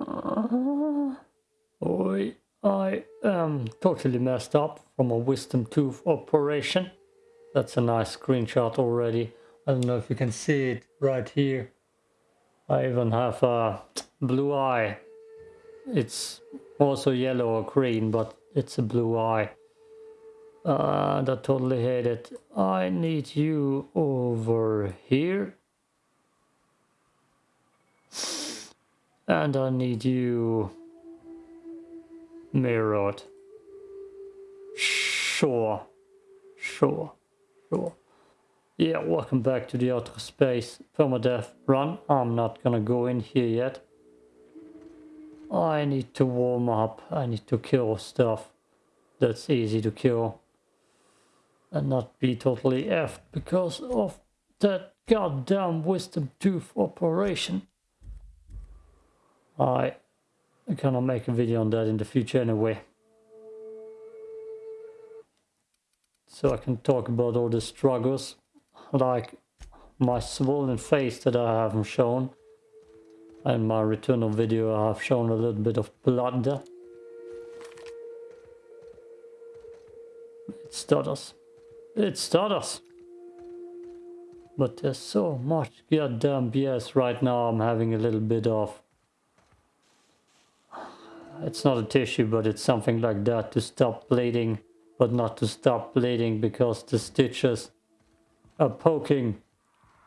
Uh, oi, I am totally messed up from a wisdom tooth operation. That's a nice screenshot already. I don't know if you can see it right here. I even have a blue eye. It's also yellow or green, but it's a blue eye. Uh, I totally hate it. I need you over here. And I need you mirrored. Sure. Sure. Sure. Yeah, welcome back to the outer space permadeath run. I'm not gonna go in here yet. I need to warm up. I need to kill stuff that's easy to kill and not be totally effed because of that goddamn wisdom tooth operation. I gonna make a video on that in the future anyway. So I can talk about all the struggles, like my swollen face that I haven't shown. In my returnal video I have shown a little bit of blood. there. It stutters. It stutters. But there's so much goddamn BS right now. I'm having a little bit of... It's not a tissue, but it's something like that to stop bleeding. But not to stop bleeding because the stitches are poking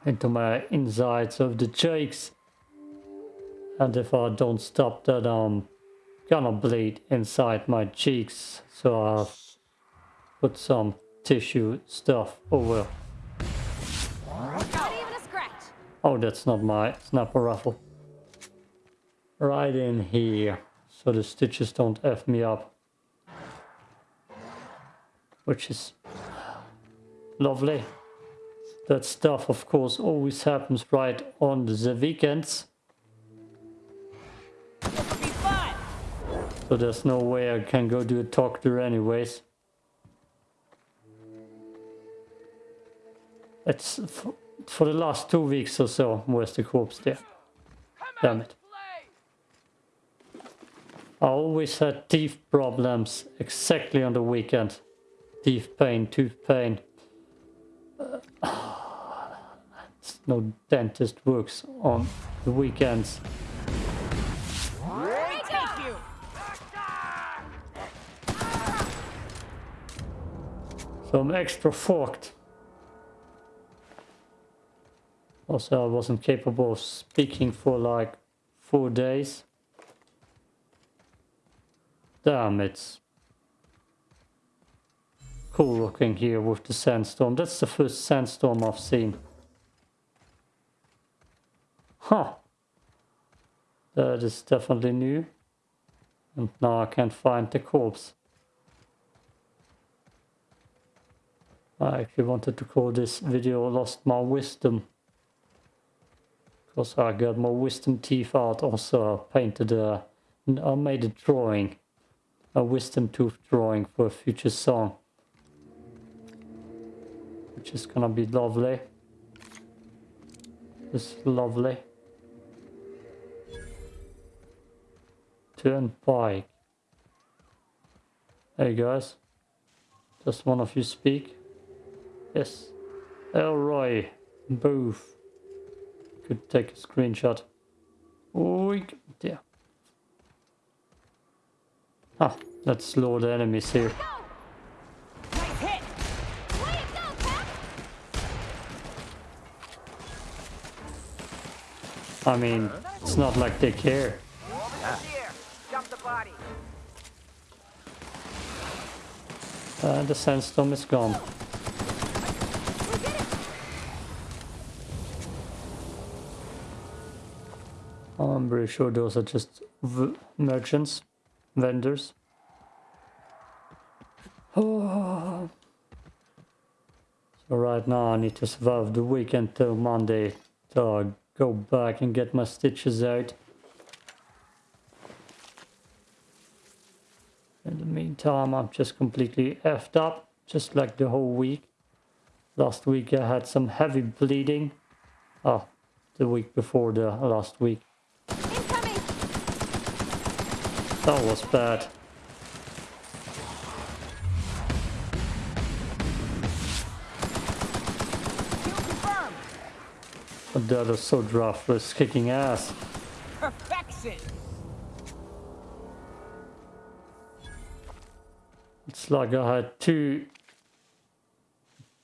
into my insides of the cheeks. And if I don't stop that, I'm gonna bleed inside my cheeks. So I'll put some tissue stuff over. Oh, that's not my snapper raffle. Right in here, so the stitches don't F me up. Which is lovely. That stuff, of course, always happens right on the weekends. So there's no way I can go do a doctor anyways. It's for, for the last two weeks or so. Where's the corpse there? Damn it. I always had teeth problems exactly on the weekend. Teeth pain, tooth pain. Uh, no dentist works on the weekends. So I'm extra forked. Also, I wasn't capable of speaking for like four days. Damn, it's cool looking here with the sandstorm. That's the first sandstorm I've seen. Huh. That is definitely new. And now I can't find the corpse. I actually wanted to call this video Lost My Wisdom. Because I got my wisdom teeth out. Also I painted a... I made a drawing. A wisdom tooth drawing for a future song. Which is gonna be lovely. It's lovely. Turnpike. Hey guys. Does one of you speak? Yes. Elroy. Booth could take a screenshot. Oink. Yeah. Ah, let's slow the enemies here. I mean, it's not like they care. Uh, the sandstorm is gone. I'm pretty sure those are just merchants, vendors. Oh. So right now I need to survive the weekend till Monday to go back and get my stitches out. In the meantime, I'm just completely effed up, just like the whole week. Last week I had some heavy bleeding. Oh, the week before the last week. That was bad. Kill confirmed. But that is so rough, was kicking ass. Perfection. It's like I had two,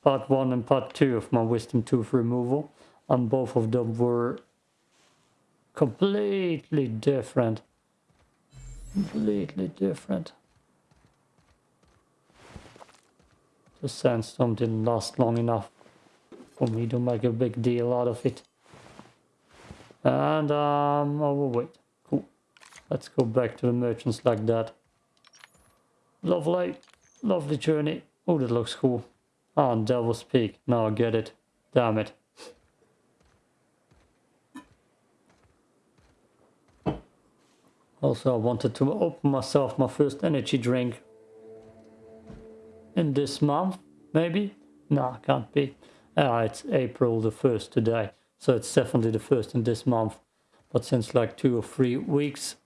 part one and part two of my wisdom tooth removal, and both of them were completely different. Completely different. The sandstorm didn't last long enough for me to make a big deal out of it. And um, overweight. Cool. Let's go back to the merchants like that. Lovely, lovely journey. Oh, that looks cool. Ah, and Devil's Peak. Now I get it. Damn it. Also, I wanted to open myself my first energy drink. In this month, maybe? No, can't be. Ah, it's April the 1st today. So it's definitely the 1st in this month. But since like two or three weeks.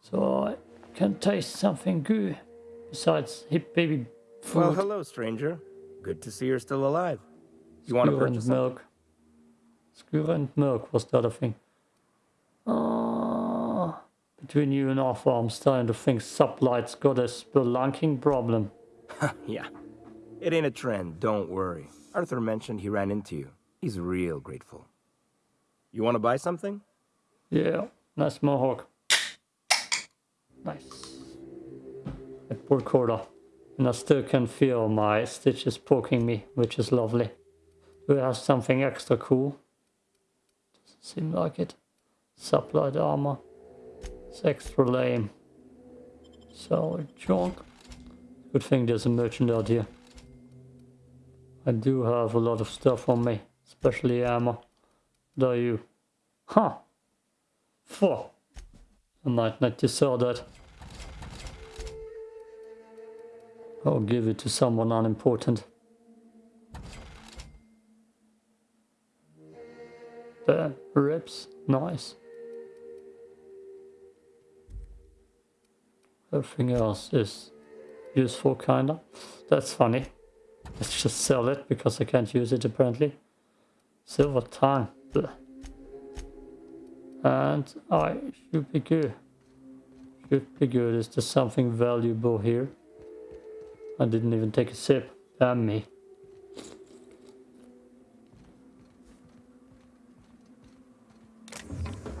So I can taste something good. Besides hip baby food. Well, hello, stranger. Good to see you're still alive. You want to and purchase milk. Skewer and milk was the other thing. Ah, between you and Arthur, I'm starting to think Sublight's got a spelunking problem. yeah. It ain't a trend, don't worry. Arthur mentioned he ran into you. He's real grateful. You want to buy something? Yeah, nice mohawk. Nice. A poor quarter. And I still can feel my stitches poking me, which is lovely. Do we have something extra cool? Doesn't seem like it. Supplied armor. It's extra lame. Solid junk. Good thing there's a merchant out here. I do have a lot of stuff on me, especially armor. Do you? Huh. Four. I might need to sell that. I'll give it to someone unimportant. There, rips, nice. Everything else is useful, kinda. That's funny. Let's just sell it because I can't use it apparently. Silver tongue. And I should be good. Should be good. Is there something valuable here? I didn't even take a sip. Damn me.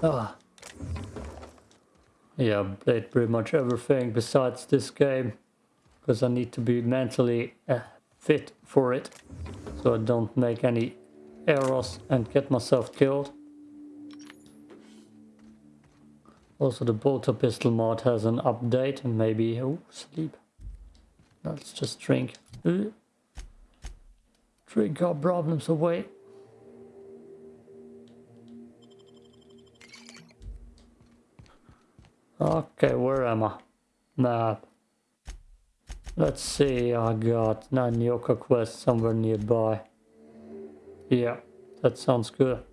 Ah. Yeah, I played pretty much everything besides this game. Because I need to be mentally uh, fit for it. So I don't make any errors and get myself killed. Also the bolter pistol mod has an update and maybe... Oh, sleep. Let's just drink. Uh, Drink our problems away. Okay, where am I? Map. Let's see, I got Nanyoka quest somewhere nearby. Yeah, that sounds good.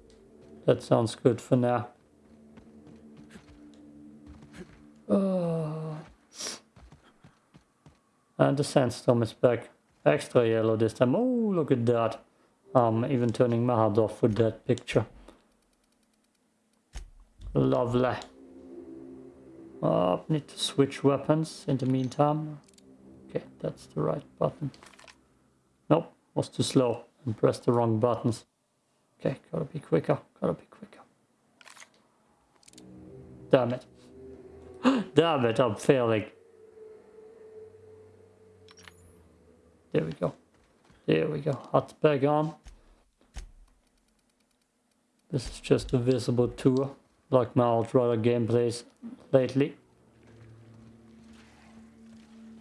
That sounds good for now. Oh. And the sandstorm is back. Extra yellow this time. Oh, look at that. I'm even turning my off with that picture. Lovely. Uh, need to switch weapons in the meantime. Okay, that's the right button. Nope, was too slow and pressed the wrong buttons. Okay, gotta be quicker, gotta be quicker. Damn it. Damn it, I'm failing. There we go. There we go. Hot back on. This is just a visible tour, like my Outrider gameplays lately.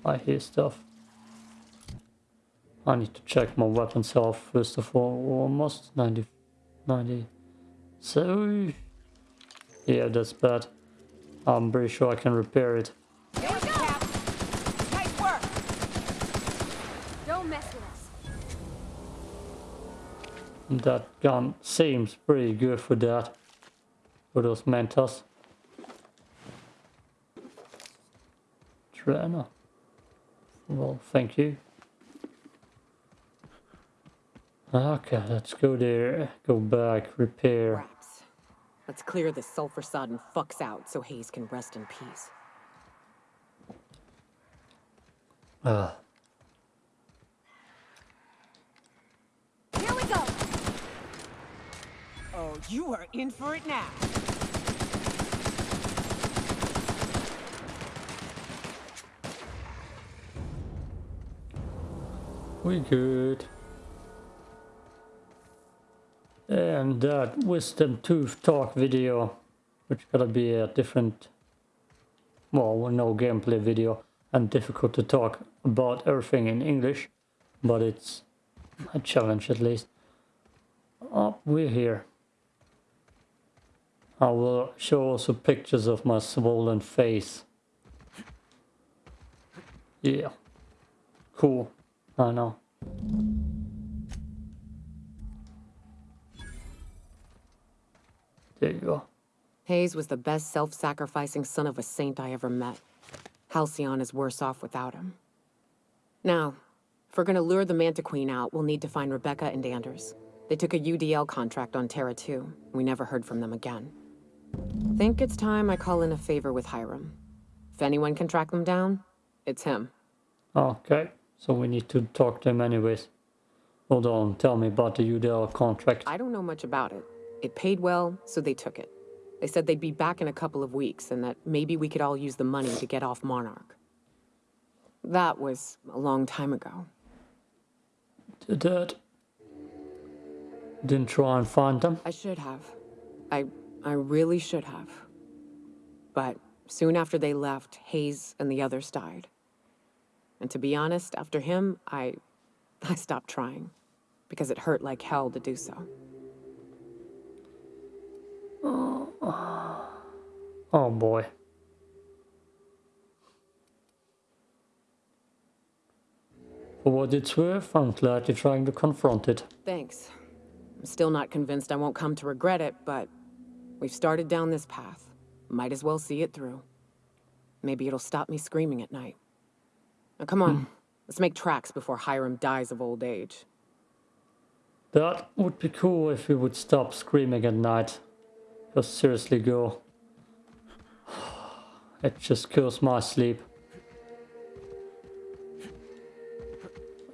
I hear stuff. I need to check my weapons health first of all. Almost 90. 90. So, yeah, that's bad. I'm pretty sure I can repair it. There we go. Nice work. Don't mess with us. That gun seems pretty good for that. For those Mentos. trainer. Well, thank you. Okay, let's go there. Go back, repair. Raps. Let's clear this sulfur sodden fucks out so Hayes can rest in peace. Ah, Here we go. Oh, you are in for it now. We good. And that wisdom tooth talk video, which gotta be a different, well, no gameplay video, and difficult to talk about everything in English, but it's a challenge at least. Oh, we're here. I will show also pictures of my swollen face. Yeah. Cool. Oh, I know. There you go. Hayes was the best self-sacrificing son of a saint I ever met. Halcyon is worse off without him. Now, if we're gonna lure the Mantiqueen out, we'll need to find Rebecca and Anders. They took a UDL contract on Terra 2. We never heard from them again. Think it's time I call in a favor with Hiram. If anyone can track them down, it's him. Okay, so we need to talk to him anyways. Hold on, tell me about the UDL contract. I don't know much about it. It paid well, so they took it. They said they'd be back in a couple of weeks and that maybe we could all use the money to get off Monarch. That was a long time ago. Did that. Didn't try and find them. I should have. I I really should have. But soon after they left, Hayes and the others died. And to be honest, after him, I I stopped trying because it hurt like hell to do so. Oh oh boy. For what it's worth, I'm glad you're trying to confront it. Thanks. I'm still not convinced I won't come to regret it, but we've started down this path. Might as well see it through. Maybe it'll stop me screaming at night. Now come on, hmm. let's make tracks before Hiram dies of old age. That would be cool if you would stop screaming at night. Just seriously go. It just kills my sleep.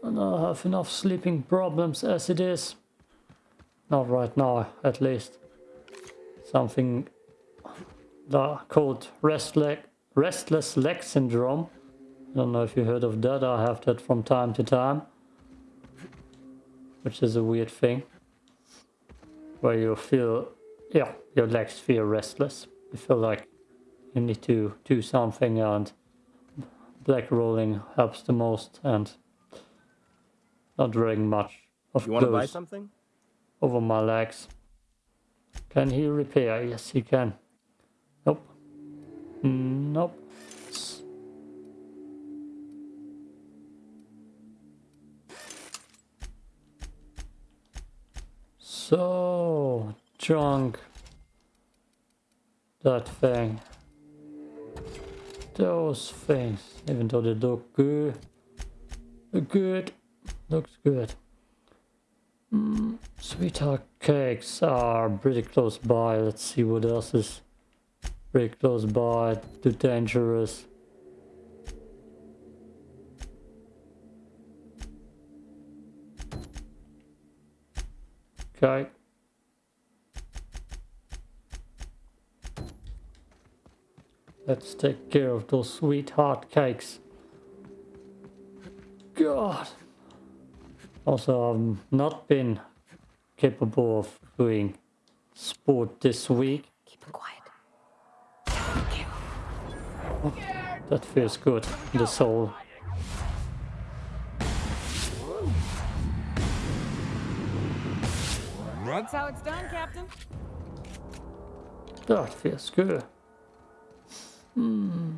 And I have enough sleeping problems as it is. Not right now, at least. Something the- called restless, restless leg syndrome. I don't know if you heard of that. I have that from time to time. Which is a weird thing. Where you feel, yeah, your legs feel restless. You feel like you need to do something and black rolling helps the most and not doing much of You want to buy something? over my legs. Can he repair? Yes, he can. Nope. Mm, Nope. So, junk. That thing. Those things, even though they look good. Good. Looks good. Mm, sweetheart cakes are pretty close by. Let's see what else is pretty close by. Too dangerous. Okay. Let's take care of those sweet sweetheart cakes. God. Also, I've not been capable of doing sport this week. Keep him quiet. Oh, that feels good the soul. That's how it's done, Captain. That feels good. Hmm.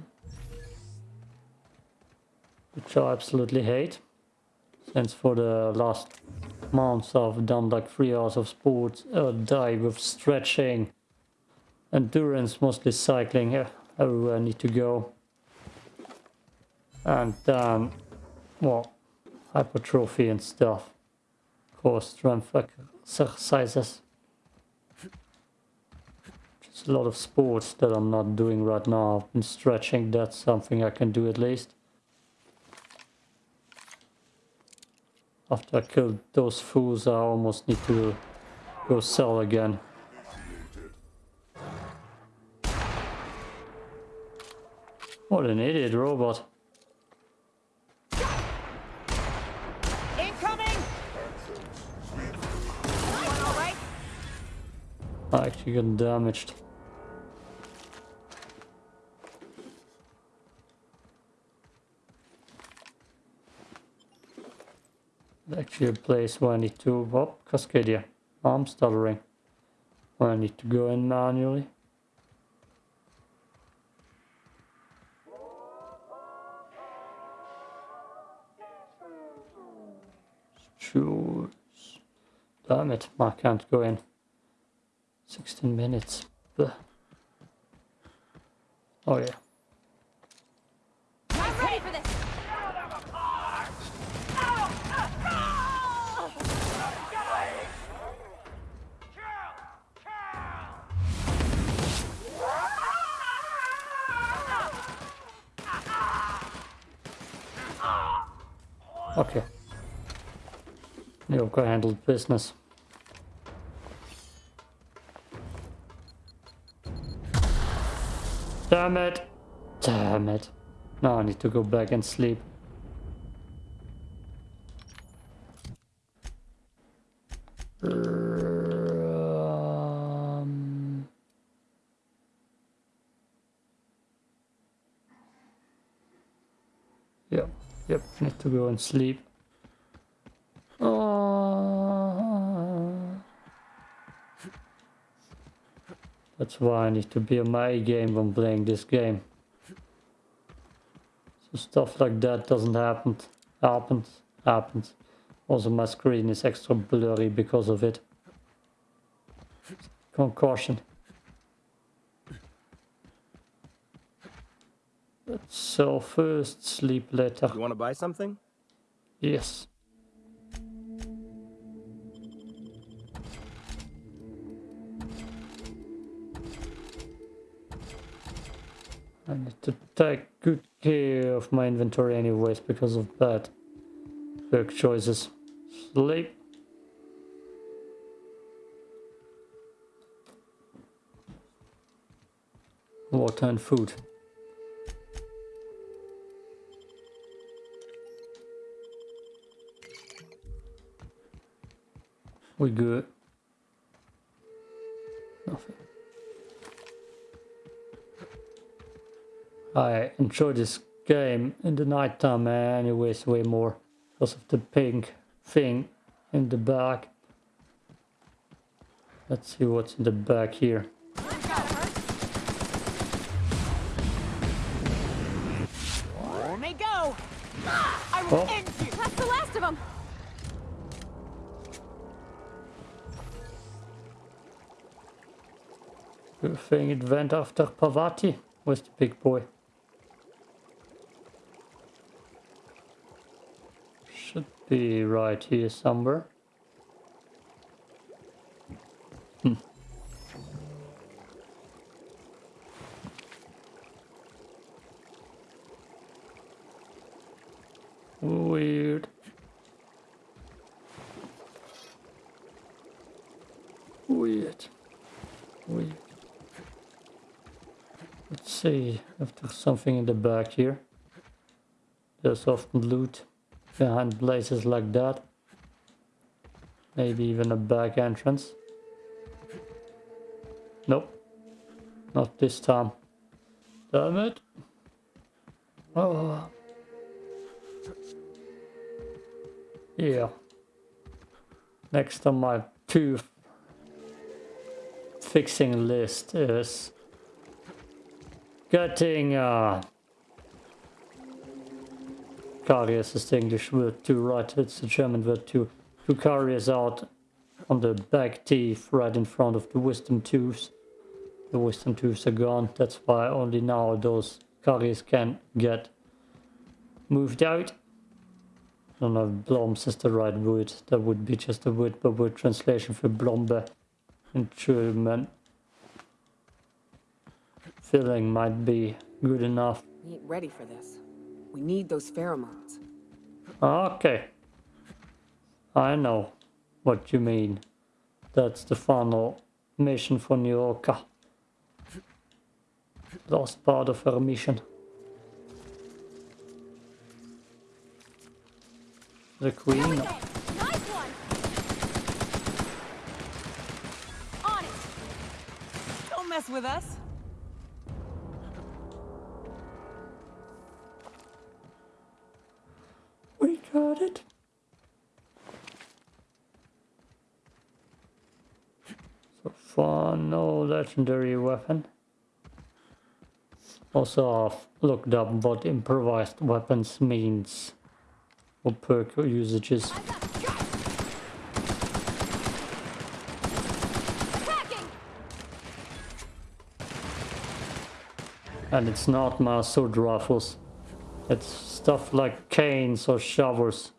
Which I absolutely hate. Since for the last months I've done like three hours of sports a day with stretching, endurance, mostly cycling. eh, Everywhere I need to go. And then, well, hypertrophy and stuff. Core strength exercises. Just a lot of sports that I'm not doing right now. Been stretching, that's something I can do at least. After I killed those fools, I almost need to go sell again. What an idiot robot. I actually got damaged. Actually a place where I need to... Oh, Cascadia. I'm stuttering. Where I need to go in manually. Choose. Damn it, I can't go in. 16 minutes. Blech. Oh yeah. I'm ready for this! Okay. You've got handled business. Damn it! Damn it. Now I need to go back and sleep. Um, Yep, yep, need to go and sleep. That's why I need to be on my game when playing this game. So stuff like that doesn't happen. Happens. Happens. Also my screen is extra blurry because of it. Concussion. So first sleep later. You want to buy something? Yes. I need to take good care of my inventory anyways because of bad work choices. Sleep. Water and food. We good. Nothing. I enjoy this game in the nighttime anyways way more because of the pink thing in the back. Let's see what's in the back here. Here may go! Ah, I will Oh. end you! That's the last of them! Good thing it went after Parvati was the big boy. Should be right here somewhere. Hmm. Weird. Weird. Weird. Let's see if there's something in the back here. There's often loot behind places like that. Maybe even a back entrance. Nope. Not this time. Damn it. Oh. Yeah. Next on my tooth fixing list is getting uh carriers is the English word too, right? It's the German word too. Two carriers out on the back teeth right in front of the wisdom tooths. The wisdom tooths are gone. That's why only now those carriers can get moved out. I don't know if Bloms is the right word. That would be just a word by word translation for Plombe in German. Filling might be good enough. Ain't ready for this. We need those pheromones. Okay. I know what you mean. That's the final mission for Nyoka. Last part of her mission. The queen. There we go. Nice one. On it. Don't mess with us. No legendary weapon. Also, I've looked up what improvised weapons means. Or perk usages. Eyes up. Go. Attacking. And it's not my sword rifles. It's stuff like canes or shovels,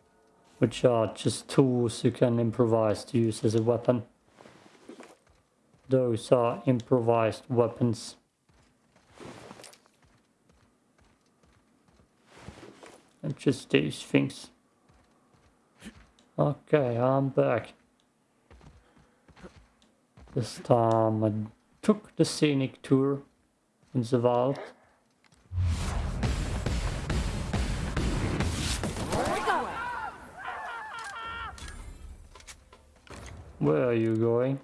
which are just tools you can improvise to use as a weapon. Those are improvised weapons. And just these things. Okay, I'm back. This time I took the scenic tour in the vault. Where are you going?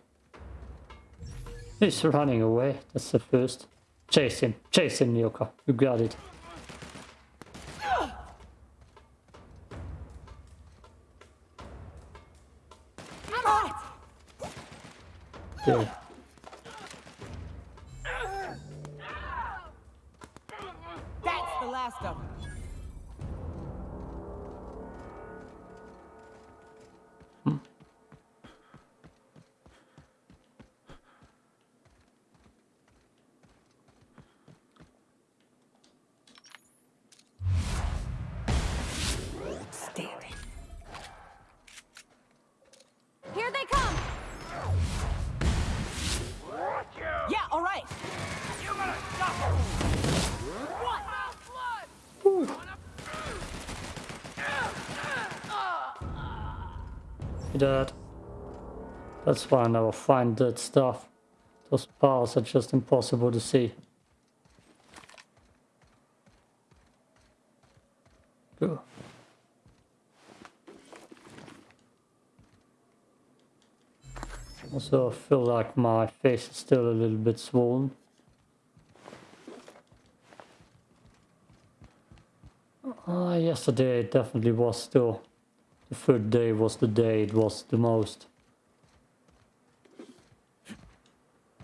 He's running away. That's the first. Chase him. Chase him, Nyoka. You got it. I'm on it. There. That. That's why I never find that stuff. Those powers are just impossible to see. Go. Also, I feel like my face is still a little bit swollen. Ah, yesterday it definitely was still. The third day was the day it was the most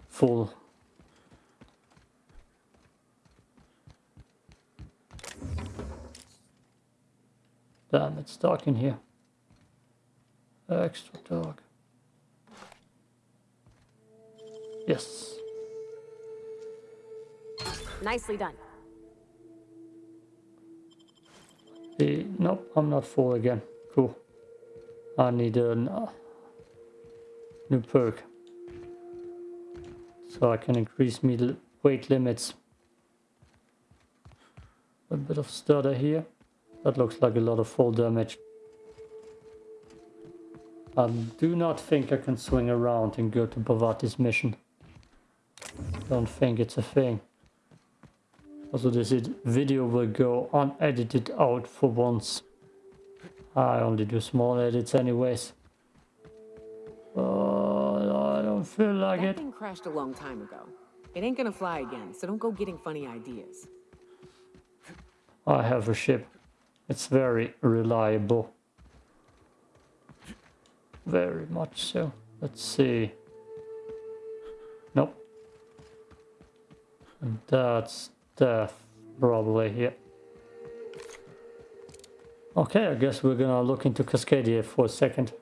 full. Damn, it's dark in here. Extra dark. Yes. Nicely done. The, nope, I'm not full again. Cool. I need a uh, new perk. So I can increase l- weight limits. A bit of stutter here. That looks like a lot of fall damage. I do not think I can swing around and go to Parvati's mission. Don't think it's a thing. Also this video will go unedited out for once. I only do small edits anyways. Oh, I don't feel like That it. thing crashed a long time ago. It ain't gonna fly again, so don't go getting funny ideas. I have a ship. It's very reliable. Very much so. Let's see. Nope. And that's death, probably, yeah. Okay, I guess we're gonna look into Cascadia for a second.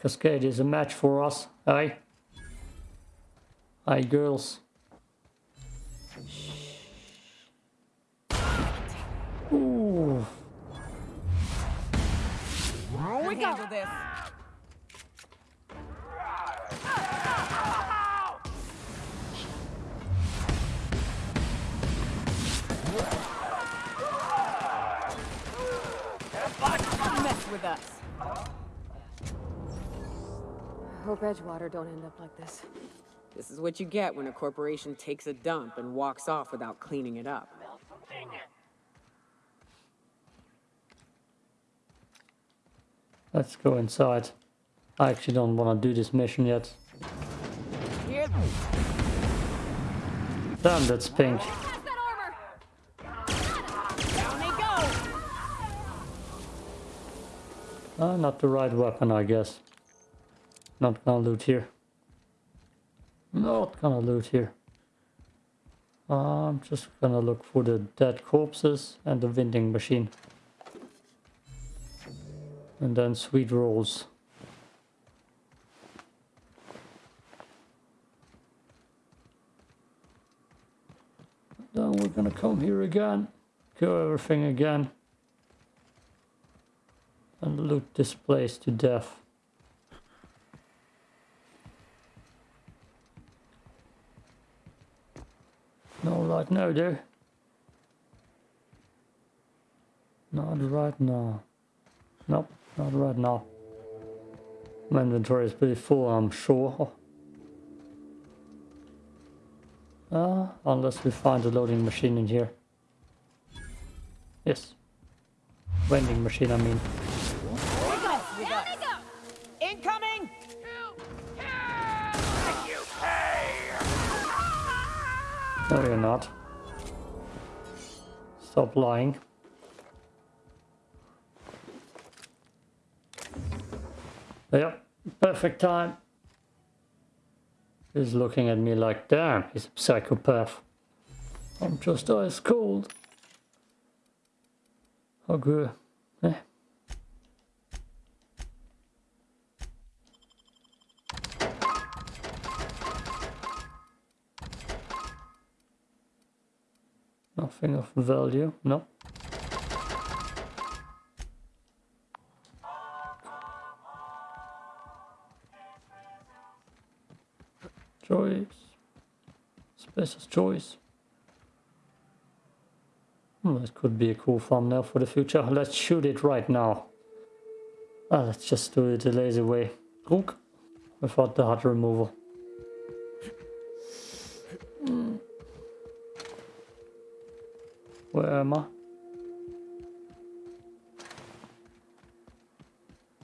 Cascade is a match for us, eh? Hey girls. Ooh. We handle this. Mess with us. I hope Edgewater don't end up like this. This is what you get when a corporation takes a dump and walks off without cleaning it up. Let's go inside. I actually don't want to do this mission yet. Damn, that's pink. Pass that armor! Down they go. Ah, not the right weapon, I guess. Not gonna loot here. Not gonna loot here. I'm just gonna look for the dead corpses and the vending machine. And then sweet rolls. Then we're gonna come here again, kill everything again, and loot this place to death. No right now, there. Not right now. Nope, not right now. My inventory is pretty full, I'm sure. Uh, unless we find a loading machine in here. Yes. Vending machine, I mean. No, you're not. Stop lying. Yep, perfect time. He's looking at me like, damn, he's a psychopath. I'm just ice cold. Okay. Eh. Nothing of value, no. Choice. Special choice. Hmm, could be a cool thumbnail for the future. Let's shoot it right now. Ah, let's just do it the lazy way. Druk. Without the HUD removal. Where am I?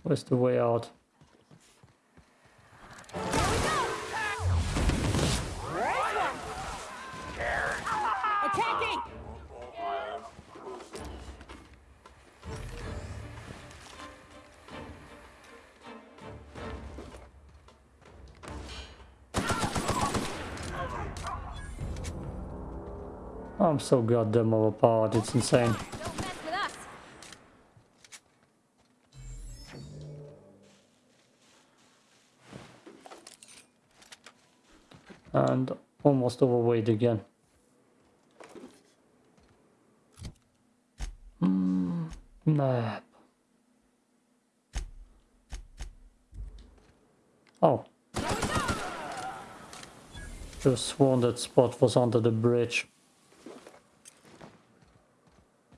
Where's the way out? So goddamn overpowered, it's insane. Don't mess with us. And almost overweight again. Hmm, map. Oh. Just sworn that spot was under the bridge.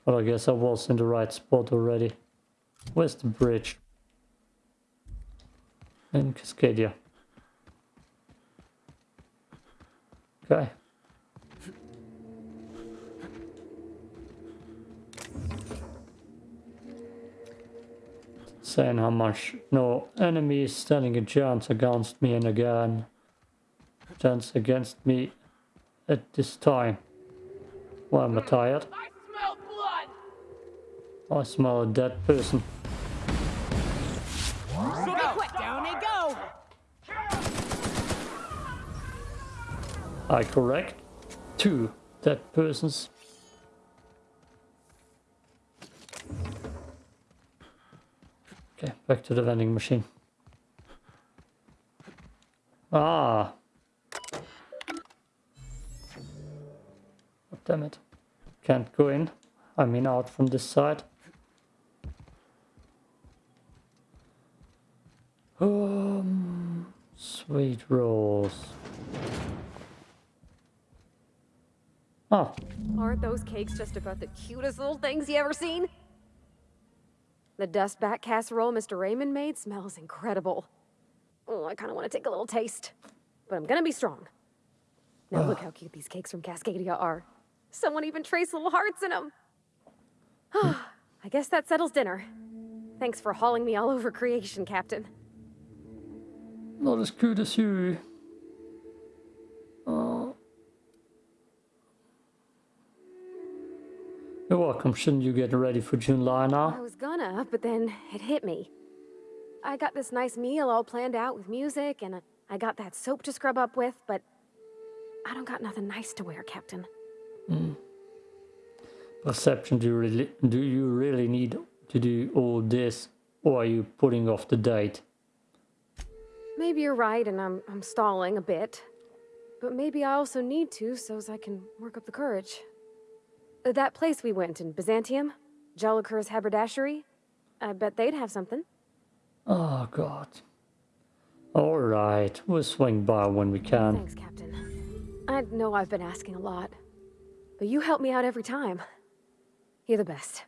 But I guess I was in the right spot already. Where's the bridge? In Cascadia. Okay. Saying how much no enemy is standing a chance against me and again. Chance against me at this time. Why am I tired? I smell a dead person. I correct two dead persons. Okay, back to the vending machine. Ah. Oh, damn it. Can't go in. I mean out from this side. Um, sweet rolls. Oh, Aren't those cakes just about the cutest little things you ever seen? The dust back casserole Mr. Raymond made smells incredible. Oh, I kind of want to take a little taste. But I'm gonna be strong. Now look how cute these cakes from Cascadia are. Someone even traced little hearts in them. I guess that settles dinner. Thanks for hauling me all over creation, Captain. Not as good as you. Oh. Uh, You're welcome. Shouldn't you get ready for Junlei I was gonna, but then it hit me. I got this nice meal all planned out with music, and I got that soap to scrub up with, but I don't got nothing nice to wear, Captain. Hmm. Perception. Do you really? Do you really need to do all this, or are you putting off the date? Maybe you're right, and I'm, I'm stalling a bit. But maybe I also need to, so as I can work up the courage. Uh, That place we went in Byzantium, Jellicoeur's haberdashery, I bet they'd have something. Oh God. All right, we'll swing by when we can. Thanks, Captain. I know I've been asking a lot, but you help me out every time. You're the best.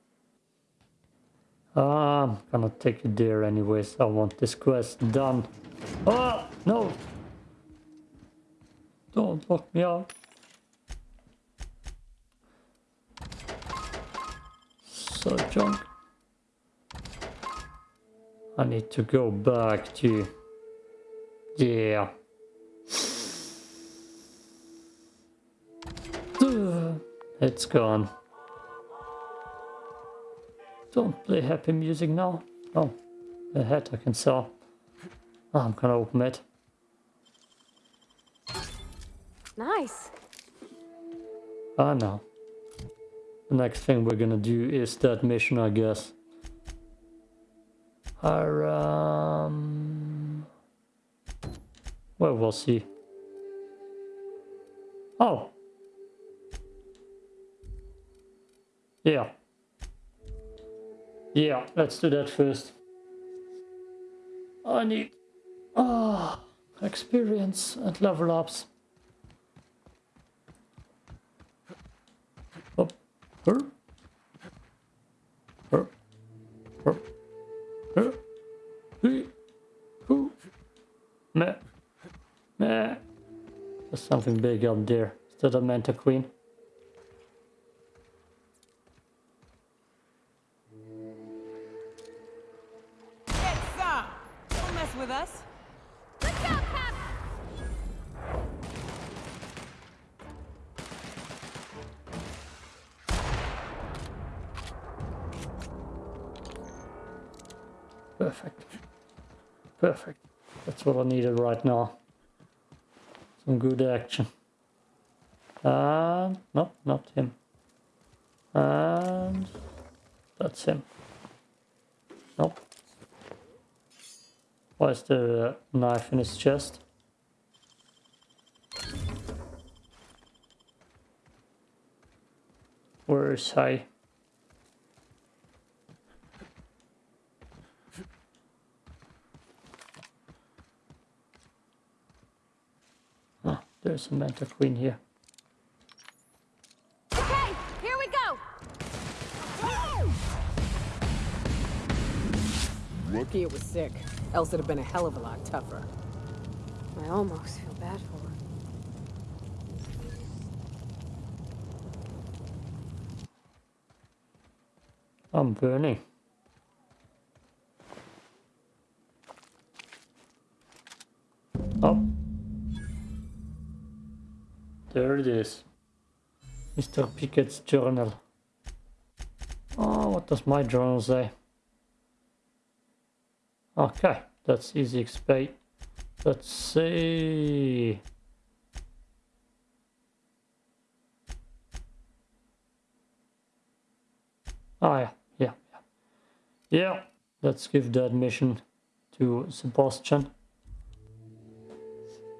I'm gonna take you there anyways. I want this quest done. Oh no! Don't lock me out. So junk. I need to go back to. Yeah. It's gone. Don't play happy music now. Oh, a hat I can sell. Oh, I'm gonna open it. Nice. Ah, no. The next thing we're gonna do is that mission, I guess. Our, um... Well, we'll see. Oh! Yeah. Yeah, let's do that first. I need... Ah, experience and level ups. Up. Her. Her. Her. Her. He. Who. Meh. Meh. There's something big up there. Is that a Mantiqueen? Nope. Why is knife in his chest? Where is he? Ah, there's a Mantiqueen here. Lucky it was sick. Else it'd have been a hell of a lot tougher. I almost feel bad for her. I'm burning. Oh. There it is. Mr. Pickett's journal. Oh, what does my journal say? Okay, that's easy explain. Let's see. Oh yeah, yeah, yeah. Yeah, let's give that mission to Sebastian.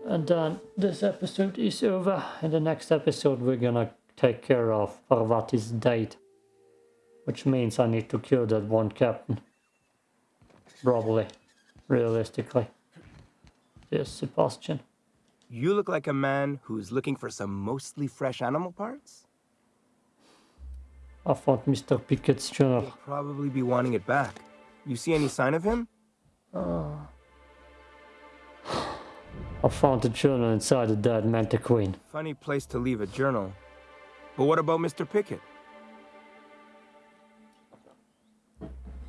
And then this episode is over. In the next episode, we're gonna take care of Parvati's date. Which means I need to kill that one captain. Probably. Realistically. Yes, Sebastian. You look like a man who's looking for some mostly fresh animal parts? I found Mr. Pickett's journal. He'll probably be wanting it back. You see any sign of him? Ah. I found the journal inside the dead Mantiqueen. Funny place to leave a journal. But what about Mr. Pickett?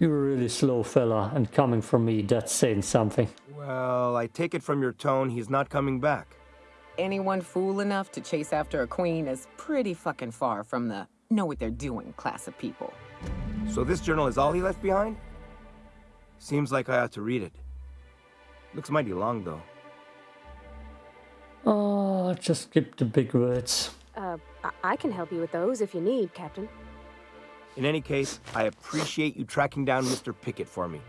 You're a really slow fella, and coming from me, that's saying something. Well, I take it from your tone he's not coming back. Anyone fool enough to chase after a queen is pretty fucking far from the know what they're doing class of people. So this journal is all he left behind? Seems like I ought to read it. Looks mighty long, though. Oh, just skip the big words. Uh, I, I can help you with those if you need, Captain. In any case, I appreciate you tracking down Mr. Pickett for me.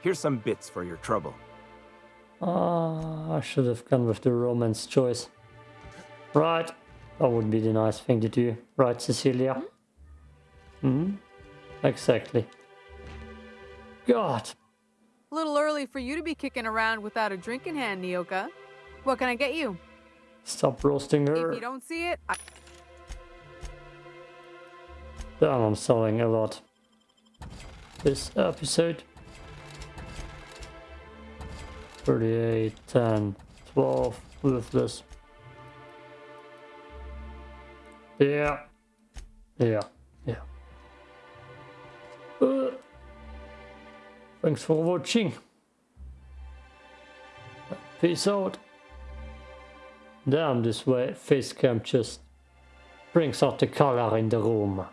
Here's some bits for your trouble. Ah, I should have gone with the romance choice. Right, that would be the nice thing to do. Right, Cecilia? Hmm? Exactly. God, A little early for you to be kicking around without a drink in hand, Nyoka. What can I get you? stop roasting her. If you don't see it, I Damn, I'm selling a lot. This episode. 38, 10, 12, ruthless. Yeah. Yeah. Yeah. Uh, thanks for watching. Peace out. Damn, this way face cam just brings out the color in the room.